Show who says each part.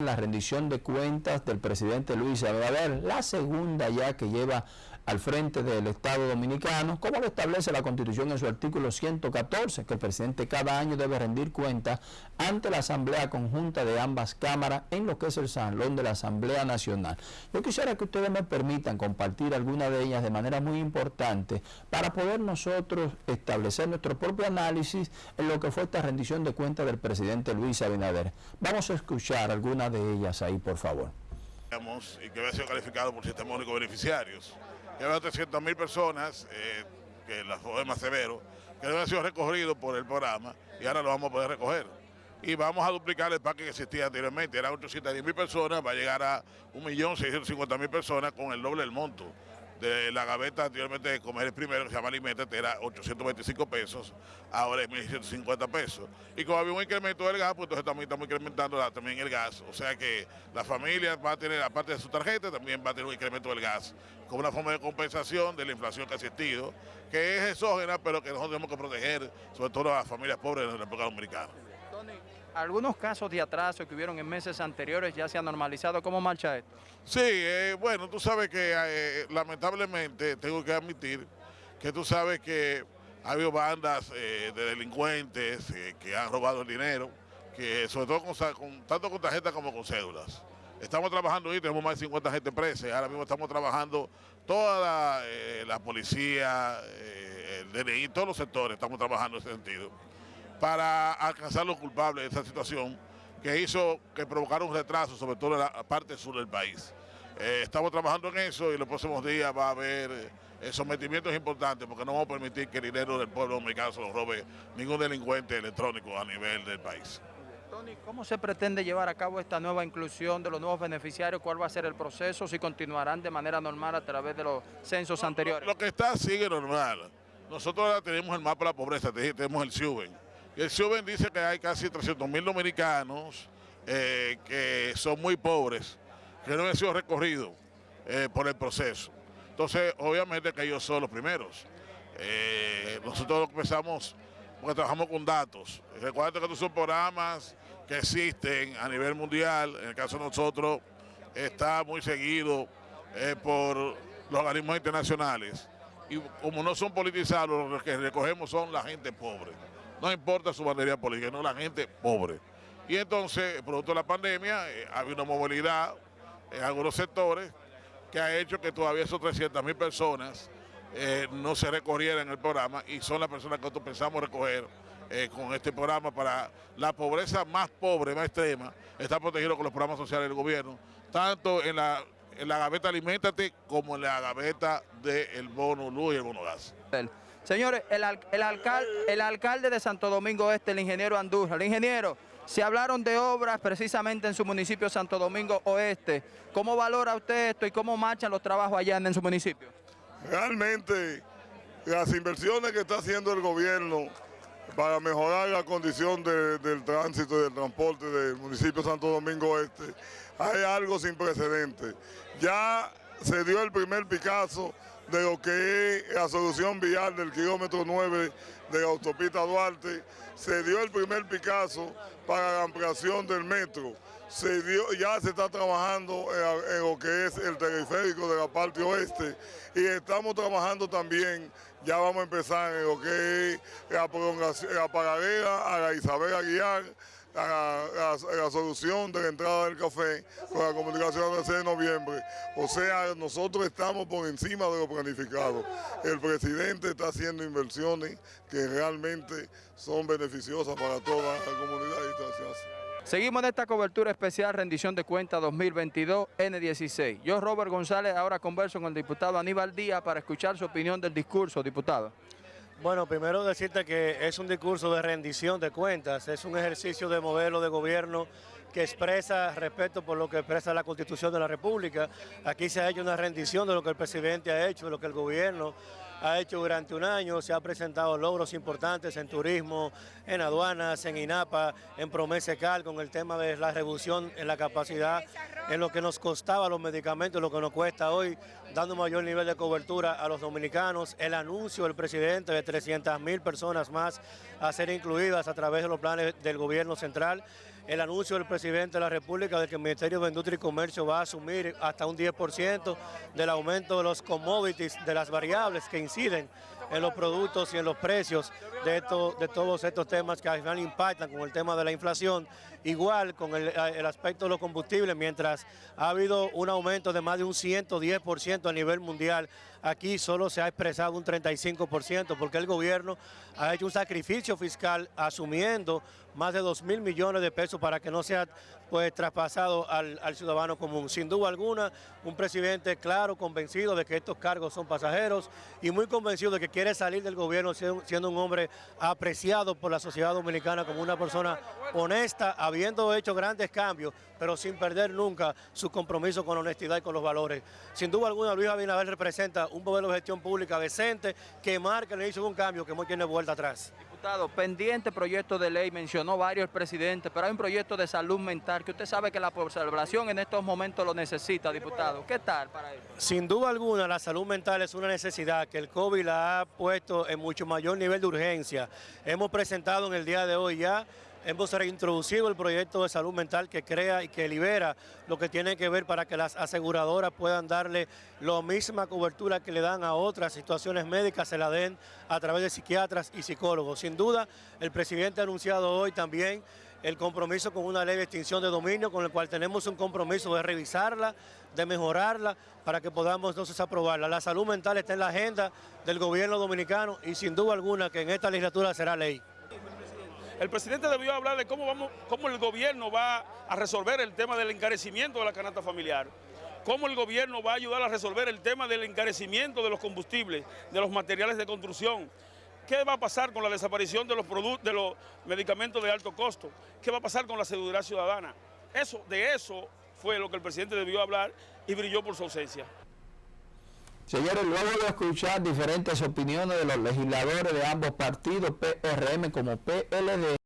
Speaker 1: La rendición de cuentas del presidente Luis Abinader, la segunda ya que lleva al frente del Estado Dominicano, como lo establece la Constitución en su artículo 114, que el presidente cada año debe rendir cuentas ante la Asamblea Conjunta de ambas cámaras en lo que es el Salón de la Asamblea Nacional. Yo quisiera que ustedes me permitan compartir alguna de ellas de manera muy importante para poder nosotros establecer nuestro propio análisis en lo que fue esta rendición de cuentas del presidente Luis Abinader. Vamos a escuchar algunas de ellas ahí, por favor.
Speaker 2: Y que había sido calificado por sistema único beneficiarios que había 300 mil personas, eh, que las fue más severo, que habían sido recogidos por el programa y ahora lo vamos a poder recoger. Y vamos a duplicar el parque que existía anteriormente, era 810 mil personas, va a llegar a 1.650.000 personas con el doble del monto de la gaveta anteriormente de comer el primero, que se llama Alimentate, era 825 pesos, ahora es 1.150 pesos. Y como había un incremento del gas, pues entonces también estamos incrementando también el gas. O sea que la familia va a tener, aparte de su tarjeta, también va a tener un incremento del gas, como una forma de compensación de la inflación que ha existido, que es exógena, pero que nosotros tenemos que proteger, sobre todo a las familias pobres de la República Dominicana.
Speaker 3: Algunos casos de atraso que hubieron en meses anteriores ya se han normalizado. ¿Cómo marcha esto?
Speaker 2: Sí, eh, bueno, tú sabes que eh, lamentablemente tengo que admitir que tú sabes que ha habido bandas eh, de delincuentes que han robado el dinero, que sobre todo tanto con tarjetas como con cédulas. Estamos trabajando hoy, tenemos más de 50 gente presa, ahora mismo estamos trabajando toda la, policía, el DNI, todos los sectores, estamos trabajando en ese sentido para alcanzar los culpables de esa situación que hizo que provocara un retraso, sobre todo en la parte sur del país. Eh, estamos trabajando en eso y en los próximos días va a haber eh, sometimientos importantes porque no vamos a permitir que el dinero del pueblo dominicano se lo robe ningún delincuente electrónico a nivel del país.
Speaker 3: Tony, ¿cómo se pretende llevar a cabo esta nueva inclusión de los nuevos beneficiarios? ¿Cuál va a ser el proceso? ¿Si continuarán de manera normal a través de los censos anteriores?
Speaker 2: Lo, que está sigue normal. Nosotros ahora tenemos el mapa de la pobreza, tenemos el SIUBEN el CIUBEN dice que hay casi 300 mil dominicanos eh, que son muy pobres, que no han sido recorridos eh, por el proceso. Entonces, obviamente que ellos son los primeros. Eh, nosotros empezamos, porque trabajamos con datos. Recuerda que estos son programas que existen a nivel mundial. En el caso de nosotros, está muy seguido por los organismos internacionales. Y como no son politizados, los que recogemos son la gente pobre no importa su bandería política, no la gente pobre. Y entonces, producto de la pandemia, eh, había una movilidad en algunos sectores que ha hecho que todavía esos 300 mil personas eh, no se recorrieran en el programa y son las personas que nosotros pensamos recoger eh, con este programa para la pobreza más pobre, más extrema, está protegido con los programas sociales del gobierno, tanto en la, en la gaveta Alimentate como en la gaveta del bono luz y el bono gas.
Speaker 3: Señores, el, alcalde, de Santo Domingo Este, el ingeniero Andújar, el ingeniero, se hablaron de obras precisamente en su municipio Santo Domingo Oeste. ¿Cómo valora usted esto y cómo marchan los trabajos allá en su municipio?
Speaker 4: Realmente, las inversiones que está haciendo el gobierno para mejorar la condición del tránsito y del transporte del municipio Santo Domingo Este, hay algo sin precedentes. Ya se dio el primer Picasso de lo que es la solución vial del kilómetro 9 de la autopista Duarte. Se dio el primer Picasso para la ampliación del metro. Se dio, ya se está trabajando en, lo que es el teleférico de la parte oeste y estamos trabajando también, ya vamos a empezar en lo que es la prolongación, la paralela a la Isabel Aguiar, la, solución de la entrada del café con la comunicación del 6 de noviembre. O sea, nosotros estamos por encima de lo planificado. El presidente está haciendo inversiones que realmente son beneficiosas para toda la comunidad
Speaker 3: Seguimos en esta cobertura especial Rendición de Cuentas 2022 N16. Yo, Robert González, ahora converso con el diputado Aníbal Díaz para escuchar su opinión del discurso, diputado.
Speaker 5: Bueno, primero decirte que es un discurso de rendición de cuentas, es un ejercicio de modelo de gobierno que expresa respeto por lo que expresa la Constitución de la República. Aquí se ha hecho una rendición de lo que el presidente ha hecho, de lo que el gobierno ha hecho durante un año, se han presentado logros importantes en turismo, en aduanas, en INAPA, en Promesecal, con el tema de la reducción en la capacidad, en lo que nos costaba los medicamentos, lo que nos cuesta hoy, dando mayor nivel de cobertura a los dominicanos, el anuncio del presidente de 300 mil personas más a ser incluidas a través de los planes del gobierno central el anuncio del presidente de la República de que el Ministerio de Industria y Comercio va a asumir hasta un 10% del aumento de los commodities, de las variables que inciden en los productos y en los precios de, de todos estos temas que al final impactan con el tema de la inflación, igual con el, el aspecto de los combustibles, mientras ha habido un aumento de más de un 110% a nivel mundial, aquí solo se ha expresado un 35% porque el gobierno ha hecho un sacrificio fiscal asumiendo más de 2 mil millones de pesos para que no sea pues traspasado al, ciudadano común. Sin duda alguna, un presidente claro, convencido de que estos cargos son pasajeros y muy convencido de que quiere salir del gobierno siendo, siendo un hombre apreciado por la sociedad dominicana como una persona honesta, habiendo hecho grandes cambios, pero sin perder nunca su compromiso con la honestidad y con los valores. Sin duda alguna, Luis Abinader representa un modelo de gestión pública decente que marca el inicio de un cambio que no tiene vuelta atrás.
Speaker 3: Pendiente proyecto de ley, mencionó varios el presidente, pero hay un proyecto de salud mental que usted sabe que la población en estos momentos lo necesita, diputado. ¿Qué tal para eso?
Speaker 5: Sin duda alguna, la salud mental es una necesidad que el COVID la ha puesto en mucho mayor nivel de urgencia. Hemos presentado en el día de hoy ya hemos reintroducido el proyecto de salud mental que crea y que libera lo que tiene que ver para que las aseguradoras puedan darle la misma cobertura que le dan a otras situaciones médicas, se la den a través de psiquiatras y psicólogos. Sin duda, el presidente ha anunciado hoy también el compromiso con una ley de extinción de dominio, con el cual tenemos un compromiso de revisarla, de mejorarla, para que podamos entonces aprobarla. La salud mental está en la agenda del gobierno dominicano y sin duda alguna que en esta legislatura será ley.
Speaker 6: El presidente debió hablar de cómo, vamos, cómo el gobierno va a resolver el tema del encarecimiento de la canasta familiar, cómo el gobierno va a ayudar a resolver el tema del encarecimiento de los combustibles, de los materiales de construcción, ¿Qué va a pasar con la desaparición de los, de los medicamentos de alto costo? ¿Qué va a pasar con la seguridad ciudadana? Eso, de eso fue lo que el presidente debió hablar y brilló por su ausencia.
Speaker 1: Señores, luego de escuchar diferentes opiniones de los legisladores de ambos partidos, PRM como PLD,